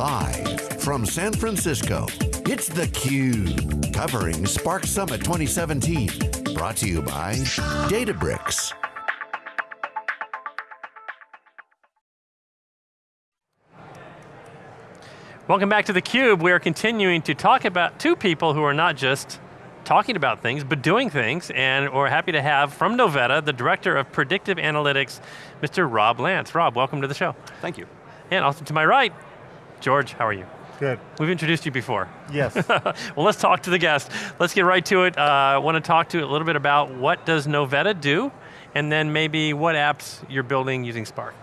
Live from San Francisco, it's theCUBE, covering Spark Summit 2017. Brought to you by Databricks. Welcome back to theCUBE. We are continuing to talk about two people who are not just talking about things, but doing things, and we're happy to have from Novetta, the Director of Predictive Analytics, Mr. Rob Lantz. Rob, welcome to the show. Thank you. And also to my right, George, how are you? Good. We've introduced you before. Yes. well, let's talk to the guest. Let's get right to it. Uh, I want to talk to you a little bit about what does Novetta do, and then maybe what apps you're building using Spark.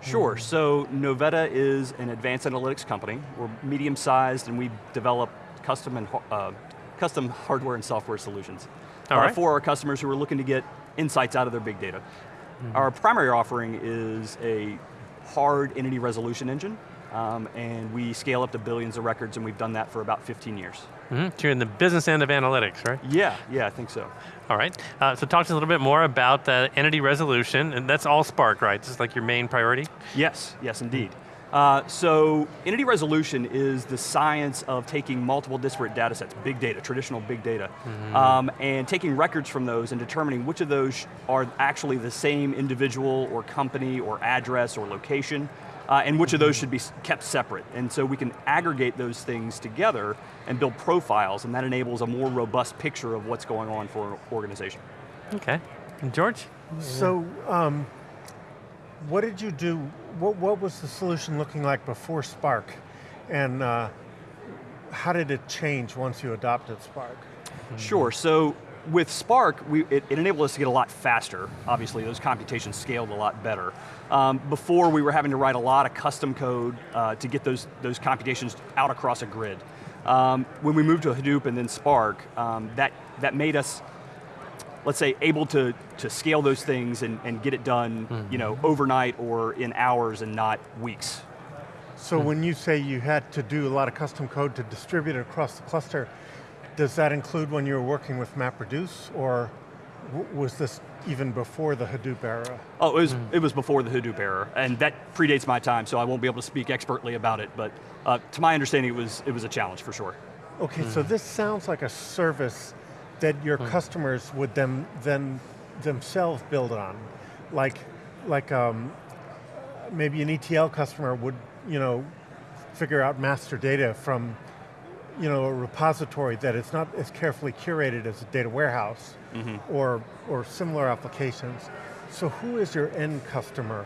Sure, so Novetta is an advanced analytics company. We're medium sized and we develop custom, and, uh, custom hardware and software solutions All uh, right. for our customers who are looking to get insights out of their big data. Mm-hmm. Our primary offering is a hard entity resolution engine, um, and we scale up to billions of records and we've done that for about 15 years. Mm -hmm. So you're in the business end of analytics, right? Yeah, yeah, I think so. All right, uh, so talk to us a little bit more about the entity resolution, and that's all Spark, right? This is like your main priority? Yes, yes indeed. Uh, so, entity resolution is the science of taking multiple disparate data sets, big data, traditional big data, mm -hmm. um, and taking records from those and determining which of those are actually the same individual or company or address or location, uh, and which of those should be kept separate. And so we can aggregate those things together and build profiles, and that enables a more robust picture of what's going on for an organization. Okay, and George? So, um, what did you do, what, what, was the solution looking like before Spark? And uh, how did it change once you adopted Spark? Sure, so with Spark, we, it, it, enabled us to get a lot faster. Obviously, those computations scaled a lot better. Um, before, we were having to write a lot of custom code uh, to get those, those computations out across a grid. Um, when we moved to Hadoop and then Spark, um, that, that made us, let's say, able to, to scale those things and, and get it done mm -hmm. you know, overnight or in hours and not weeks. So when you say you had to do a lot of custom code to distribute it across the cluster, does that include when you were working with MapReduce, or was this even before the Hadoop era? Oh, it was, mm. it was before the Hadoop era, and that predates my time, so I won't be able to speak expertly about it, but uh, to my understanding, it was, it was a challenge for sure. Okay, mm. so this sounds like a service that your mm. customers would them, then themselves build on. Like, like um, maybe an ETL customer would you know, figure out master data from you know, a repository that is not as carefully curated as a data warehouse mm -hmm. or, or similar applications. So who is your end customer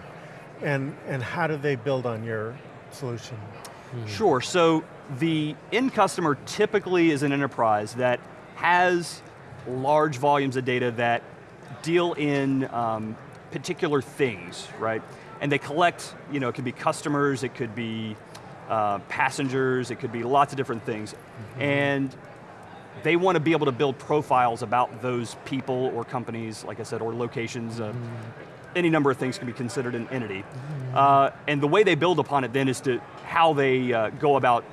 and, and how do they build on your solution? Hmm. Sure, so the end customer typically is an enterprise that has large volumes of data that deal in um, particular things, right? And they collect, you know, it could be customers, it could be uh, passengers, it could be lots of different things. Mm -hmm. And they want to be able to build profiles about those people or companies, like I said, or locations. Mm -hmm. Any number of things can be considered an entity. Mm -hmm. uh, and the way they build upon it then is to how they uh, go about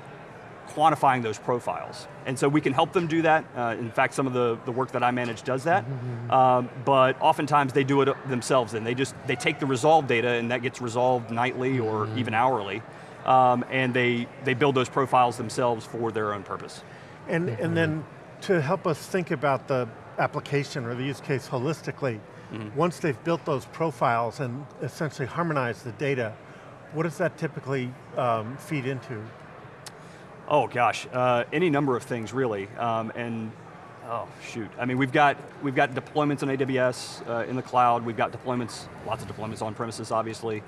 quantifying those profiles. And so we can help them do that. Uh, in fact, some of the, the work that I manage does that. Um, but oftentimes they do it themselves and they just, they take the resolved data and that gets resolved nightly or even hourly um, and they, they build those profiles themselves for their own purpose. And, and then to help us think about the application or the use case holistically, mm -hmm. once they've built those profiles and essentially harmonized the data, what does that typically um, feed into? Oh gosh, uh, any number of things really, um, and oh shoot. I mean, we've got we've got deployments on AWS uh, in the cloud. We've got deployments, lots of deployments on premises, obviously.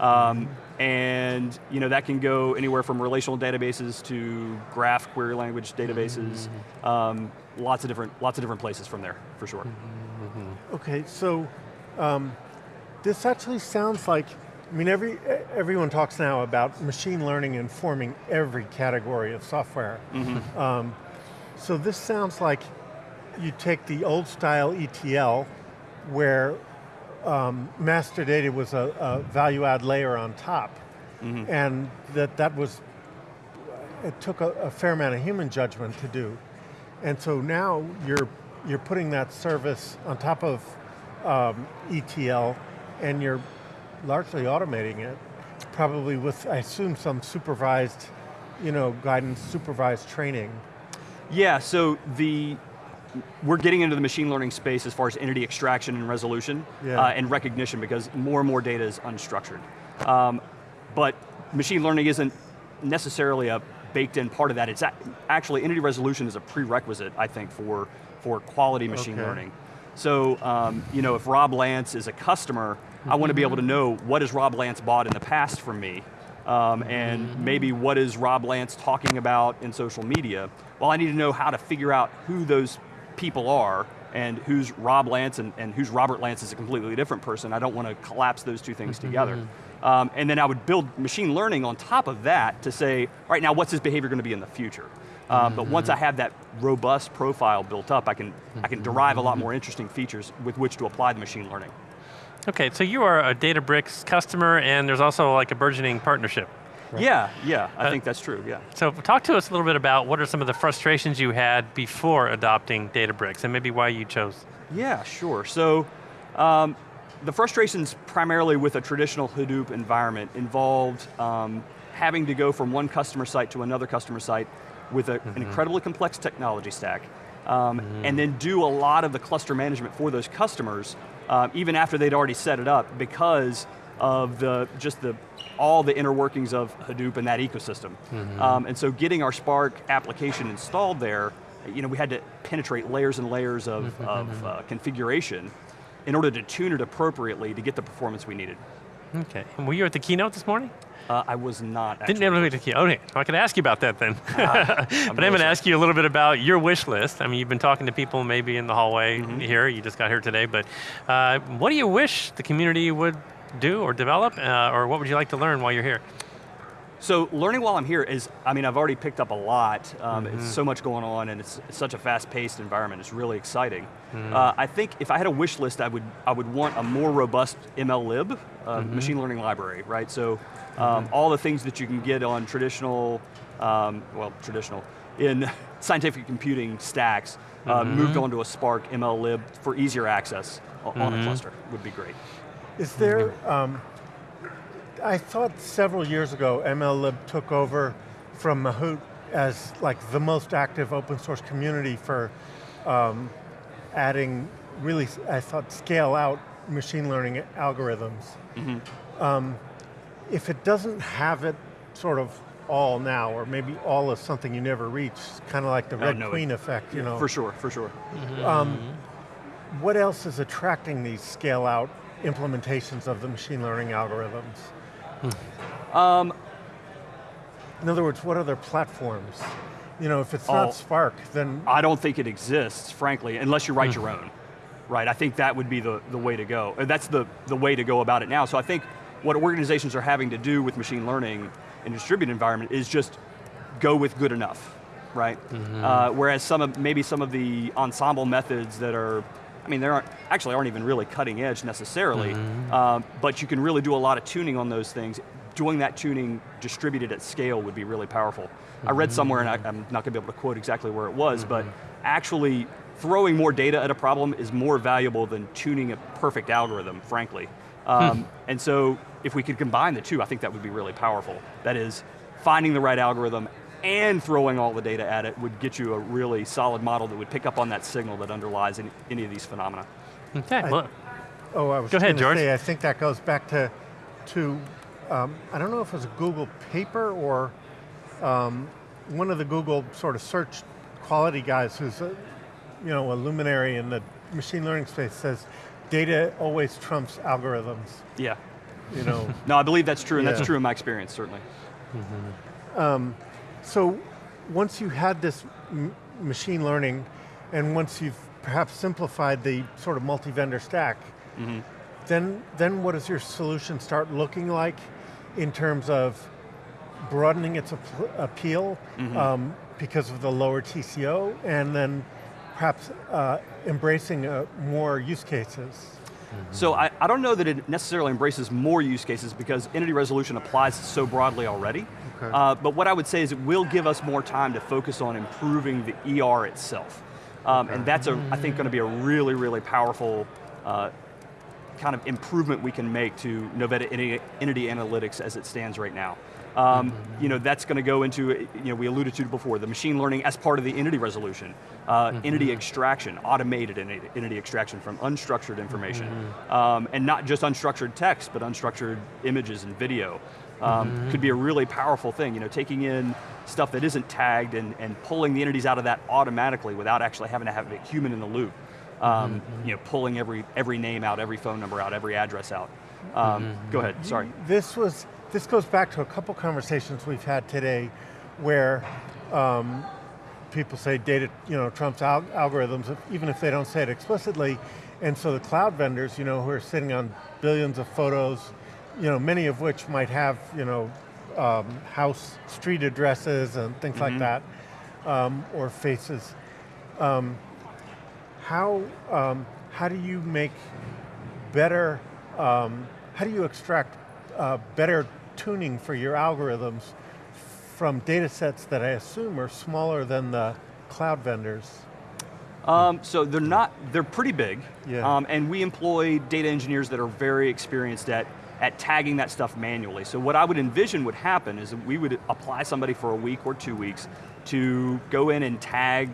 Um, and you know, that can go anywhere from relational databases to graph query language databases. Mm-hmm. Um, lots of different, lots of different places from there, for sure. Mm-hmm. Okay, so um, this actually sounds like, I mean, every, everyone talks now about machine learning informing every category of software. Mm -hmm. so this sounds like you take the old style ETL, where um, master data was a, a, value add layer on top. Mm -hmm. And that, that was, it took a, a, fair amount of human judgment to do. And so now you're, you're putting that service on top of um, ETL and you're largely automating it, probably with, I assume, some supervised you know, guidance, supervised training? Yeah, so the we're getting into the machine learning space as far as entity extraction and resolution Yeah. uh, and recognition because more and more data is unstructured. Um, but machine learning isn't necessarily a baked in part of that. It's actually, entity resolution is a prerequisite, I think, for, for quality machine Okay. learning. So, um, you know, if Rob Lantz is a customer, I want to be able to know what has Rob Lantz bought in the past from me, um, and maybe what is Rob Lantz talking about in social media. Well, I need to know how to figure out who those people are and who's Rob Lantz and, and who's Robert Lantz is a completely different person. I don't want to collapse those two things together. Um, and then I would build machine learning on top of that to say, all right, now what's his behavior going to be in the future? Um, But once I have that robust profile built up, I can, I can derive a lot more interesting features with which to apply the machine learning. Okay, so you are a Databricks customer and there's also like a burgeoning partnership. Yeah, yeah, I Uh, think that's true, yeah. So talk to us a little bit about what are some of the frustrations you had before adopting Databricks and maybe why you chose. Yeah, sure. So um, the frustrations primarily with a traditional Hadoop environment involved um, having to go from one customer site to another customer site with a, an incredibly complex technology stack, um, and then do a lot of the cluster management for those customers, um, even after they'd already set it up, because of the just the all the inner workings of Hadoop and that ecosystem. Um, and so getting our Spark application installed there, you know, we had to penetrate layers and layers of, of uh, configuration in order to tune it appropriately to get the performance we needed. Okay, and were you at the keynote this morning? Uh, I was not actually. Didn't ever the keynote. Okay, I could ask you about that then. but I'm going to ask you a little bit about your wish list. I mean, you've been talking to people maybe in the hallway Mm-hmm. here, you just got here today, but uh, what do you wish the community would do or develop, uh, or what would you like to learn while you're here? So learning while I'm here is, I mean, I've already picked up a lot. Um, Mm-hmm. It's so much going on and it's, it's such a fast-paced environment. It's really exciting. Mm-hmm. Uh, I think if I had a wish list, I would, I would want a more robust MLlib, uh, Mm-hmm. machine learning library, right? So um, all the things that you can get on traditional, um, well, traditional, in scientific computing stacks, uh, Mm-hmm. moved onto a Spark MLlib for easier access on Mm-hmm. a cluster would be great. Is there, Mm-hmm. um, I thought several years ago MLlib took over from Mahout as like the most active open source community for um, adding really, I thought, scale out machine learning algorithms. Mm-hmm. Um, if it doesn't have it sort of all now, or maybe all is something you never reach, kind of like the Red no, it- Queen effect, you know. For sure, for sure. What else is attracting these scale out implementations of the machine learning algorithms? Um, In other words, what other platforms? You know, if it's not Oh. Spark, then I don't think it exists, frankly, unless you write your own. Right, I think that would be the, the way to go. That's the, the way to go about it now. So I think what organizations are having to do with machine learning in a distributed environment is just go with good enough, right? Uh, whereas some of, maybe some of the ensemble methods that are, mean, they aren't, actually aren't even really cutting edge necessarily, um, but you can really do a lot of tuning on those things. Doing that tuning distributed at scale would be really powerful. I read somewhere, and I, I'm not going to be able to quote exactly where it was, but actually throwing more data at a problem is more valuable than tuning a perfect algorithm, frankly. Um, and so if we could combine the two, I think that would be really powerful. That is, finding the right algorithm and throwing all the data at it would get you a really solid model that would pick up on that signal that underlies any, any of these phenomena. Okay, well, oh, I was Go ahead, gonna George. say, I think that goes back to, to um, I don't know if it was a Google paper or um, one of the Google sort of search quality guys who's a, you know, a luminary in the machine learning space says, data always trumps algorithms. Yeah. You know, No, I believe that's true, and Yeah. that's true in my experience, certainly. So once you had this m- machine learning, and once you've perhaps simplified the sort of multi-vendor stack, then, then what does your solution start looking like in terms of broadening its ap- appeal um, because of the lower TCO, and then perhaps uh, embracing uh, more use cases? So I, I don't know that it necessarily embraces more use cases because entity resolution applies so broadly already. Okay. Uh, but what I would say is it will give us more time to focus on improving the ER itself. Um, And that's, a, I think, going to be a really, really powerful uh, kind of improvement we can make to Novetta Entity Entity Analytics as it stands right now. Um, you know, that's going to go into, you know, we alluded to before, the machine learning as part of the entity resolution, uh, entity extraction, automated entity, extraction from unstructured information. Um, and not just unstructured text, but unstructured images and video. Um, Could be a really powerful thing, you know, taking in stuff that isn't tagged and, and pulling the entities out of that automatically without actually having to have a human in the loop. Um, You know, pulling every, every name out, every phone number out, every address out. Um, Go ahead, sorry. This was, this goes back to a couple conversations we've had today where um, people say data, you know, trumps al algorithms, even if they don't say it explicitly. And so the cloud vendors, you know, who are sitting on billions of photos, you know, many of which might have, you know, um, house, street addresses and things like that, um, or faces. Um, how, um, how do you make better, um, how do you extract uh, better tuning for your algorithms from data sets that I assume are smaller than the cloud vendors? Um, so they're not, they're pretty big. Yeah. Um, and we employ data engineers that are very experienced at, at tagging that stuff manually. So what I would envision would happen is that we would apply somebody for a week or two weeks to go in and tag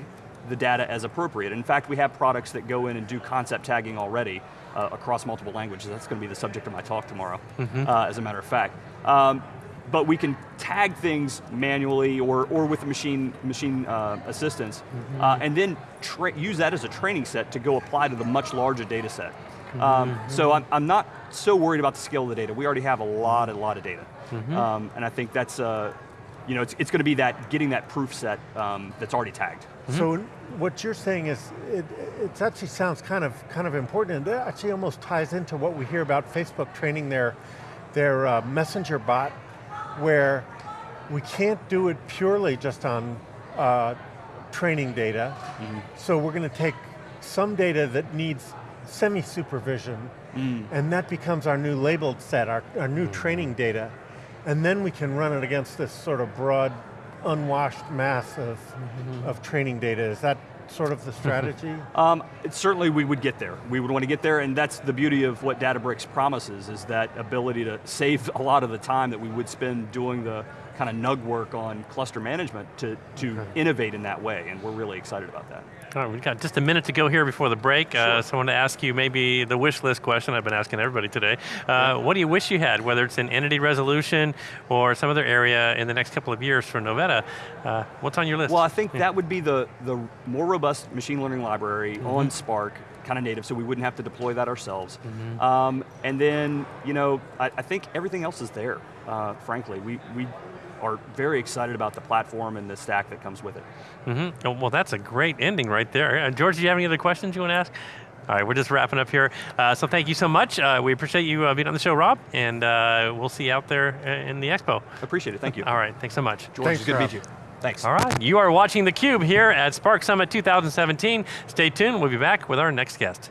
the data as appropriate. In fact, we have products that go in and do concept tagging already uh, across multiple languages. That's going to be the subject of my talk tomorrow, uh, as a matter of fact. Um, but we can tag things manually or, or with machine, machine uh, assistance, uh, and then use that as a training set to go apply to the much larger data set. Um, so I'm, I'm not so worried about the scale of the data. We already have a lot, a lot of data. Um, and I think that's, uh, you know, it's, it's going to be that, getting that proof set um, that's already tagged. So what you're saying is, it, it actually sounds kind of, kind of important, and that actually almost ties into what we hear about Facebook training their, their uh, messenger bot, where we can't do it purely just on uh, training data. So we're going to take some data that needs semi-supervision, and that becomes our new labeled set, our, our new training data. And then we can run it against this sort of broad, unwashed mass of, of training data. Is that sort of the strategy? Um, certainly we would get there. We would want to get there, and that's the beauty of what Databricks promises, is that ability to save a lot of the time that we would spend doing the kind of nug work on cluster management to, to innovate in that way, and we're really excited about that. All right, we've got just a minute to go here before the break. Uh, so I want to ask you maybe the wish list question I've been asking everybody today. Uh, what do you wish you had, whether it's in entity resolution or some other area in the next couple of years for Novetta? Uh, what's on your list? Well, I think that would be the, the more robust machine learning library on Spark, kind of native, so we wouldn't have to deploy that ourselves. Um, and then, you know, I, I think everything else is there, uh, frankly. We, we are very excited about the platform and the stack that comes with it. Mm-hmm. Oh, well, that's a great ending right there. Uh, George, do you have any other questions you want to ask? All right, we're just wrapping up here. Uh, so thank you so much. Uh, we appreciate you uh, being on the show, Rob, and uh, we'll see you out there uh, in the expo. Appreciate it, thank you. All right, thanks so much. George, Thanks, it's good to meet you. Thanks. All right, you are watching theCUBE here at Spark Summit 2017. Stay tuned, we'll be back with our next guest.